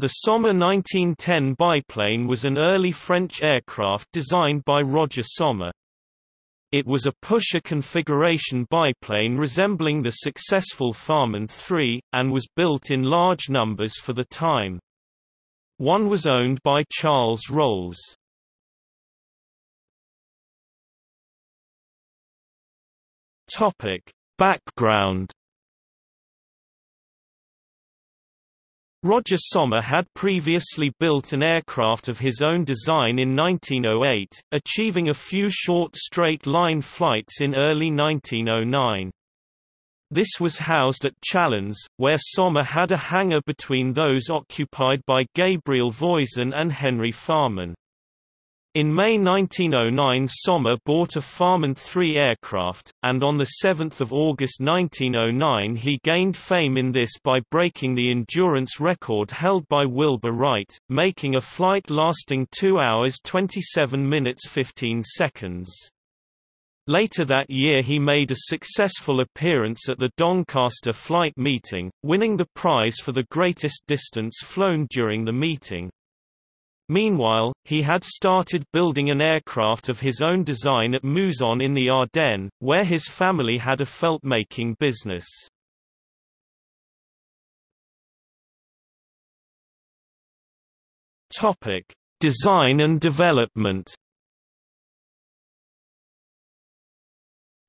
The Sommer 1910 biplane was an early French aircraft designed by Roger Sommer. It was a pusher configuration biplane resembling the successful Farman III, and was built in large numbers for the time. One was owned by Charles Rolls. Topic: Background Roger Sommer had previously built an aircraft of his own design in 1908, achieving a few short straight-line flights in early 1909. This was housed at Chalons, where Sommer had a hangar between those occupied by Gabriel Voisin and Henry Farman. In May 1909 Sommer bought a Farman 3 aircraft, and on 7 August 1909 he gained fame in this by breaking the endurance record held by Wilbur Wright, making a flight lasting 2 hours 27 minutes 15 seconds. Later that year he made a successful appearance at the Doncaster flight meeting, winning the prize for the greatest distance flown during the meeting. Meanwhile, he had started building an aircraft of his own design at Mouzon in the Ardennes, where his family had a felt-making business. Topic: Design and development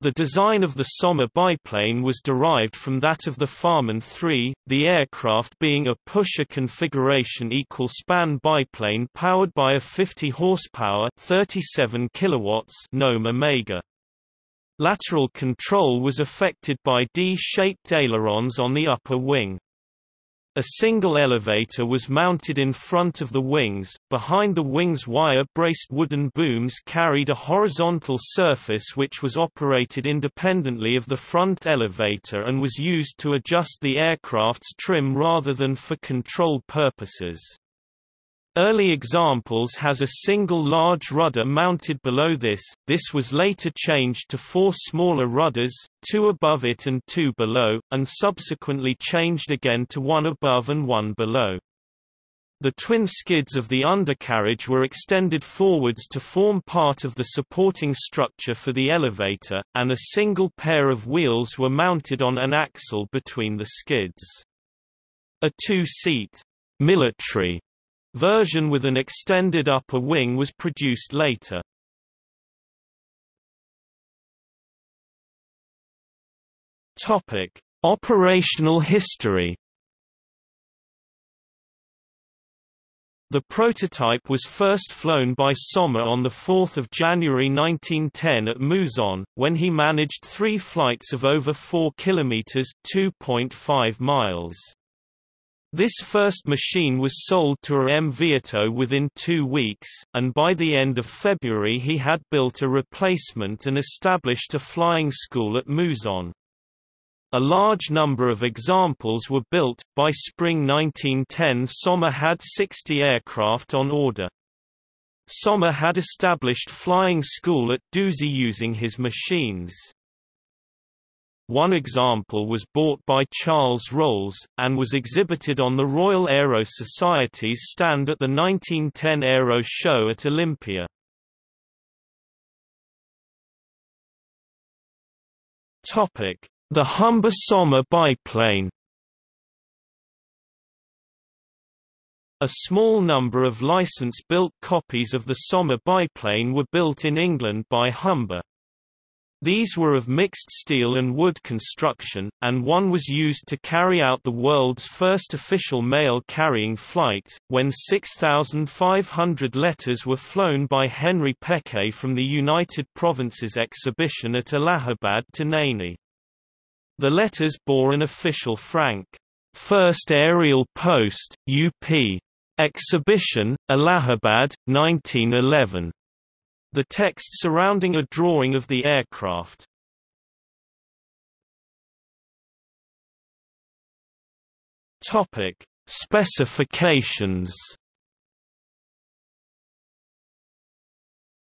The design of the Sommer biplane was derived from that of the Farman III, the aircraft being a pusher configuration equal span biplane powered by a 50 horsepower 37 kilowatts Gnome Omega. Lateral control was effected by D-shaped ailerons on the upper wing. A single elevator was mounted in front of the wings, behind the wings wire-braced wooden booms carried a horizontal surface which was operated independently of the front elevator and was used to adjust the aircraft's trim rather than for control purposes. Early examples has a single large rudder mounted below this, this was later changed to four smaller rudders, two above it and two below, and subsequently changed again to one above and one below. The twin skids of the undercarriage were extended forwards to form part of the supporting structure for the elevator, and a single pair of wheels were mounted on an axle between the skids. A two-seat military Version with an extended upper wing was produced later. Topic: Operational history. The prototype was first flown by Sommer on 4 January 1910 at Mouzon, when he managed three flights of over 4 km 2.5 miles. This first machine was sold to a M. Vieto within two weeks, and by the end of February he had built a replacement and established a flying school at Mouzon. A large number of examples were built. By spring 1910, Sommer had 60 aircraft on order. Sommer had established flying school at Douzy using his machines. One example was bought by Charles Rolls, and was exhibited on the Royal Aero Society's stand at the 1910 Aero Show at Olympia. The Humber Sommer biplane A small number of license-built copies of the Sommer biplane were built in England by Humber. These were of mixed steel and wood construction, and one was used to carry out the world's first official mail-carrying flight, when 6,500 letters were flown by Henry Pequet from the United Provinces exhibition at Allahabad to Naini. The letters bore an official frank, First Aerial Post, UP. Exhibition, Allahabad, 1911. The text surrounding a drawing of the aircraft. Topic: Specifications.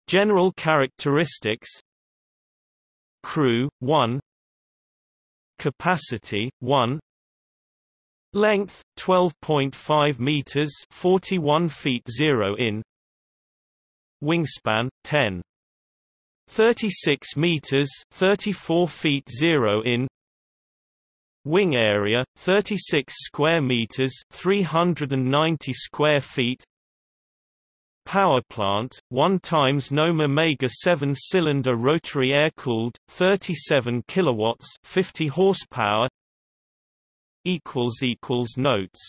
General characteristics Crew 1 Capacity 1 Length 12.5 meters, 41 feet 0 in. Wingspan 10 36 meters, 34 feet 0 in. Wing area 36 square meters, 390 square feet. Power plant 1 times Gnome Omega 7 cylinder rotary air cooled 37 kilowatts 50 horsepower equals equals notes